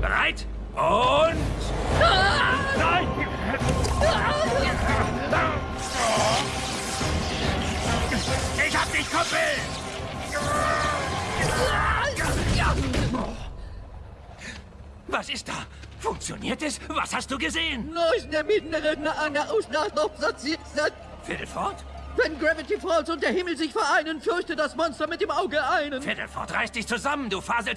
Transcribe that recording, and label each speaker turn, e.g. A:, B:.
A: Bereit? Und... Nein! Ich hab dich, Kumpel! Was ist da? Funktioniert es? Was hast du gesehen?
B: Neues der mittleren an der
A: Viertel Fiddleford?
B: Wenn Gravity Falls und der Himmel sich vereinen, fürchte das Monster mit dem Auge einen.
A: Fiddleford, reiß dich zusammen, du Fasel